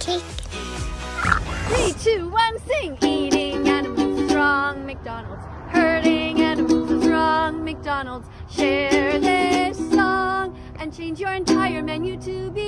cake. Three, two, one, sing! Eating animals is wrong, McDonald's. Hurting animals is wrong, McDonald's. Share this song and change your entire menu to be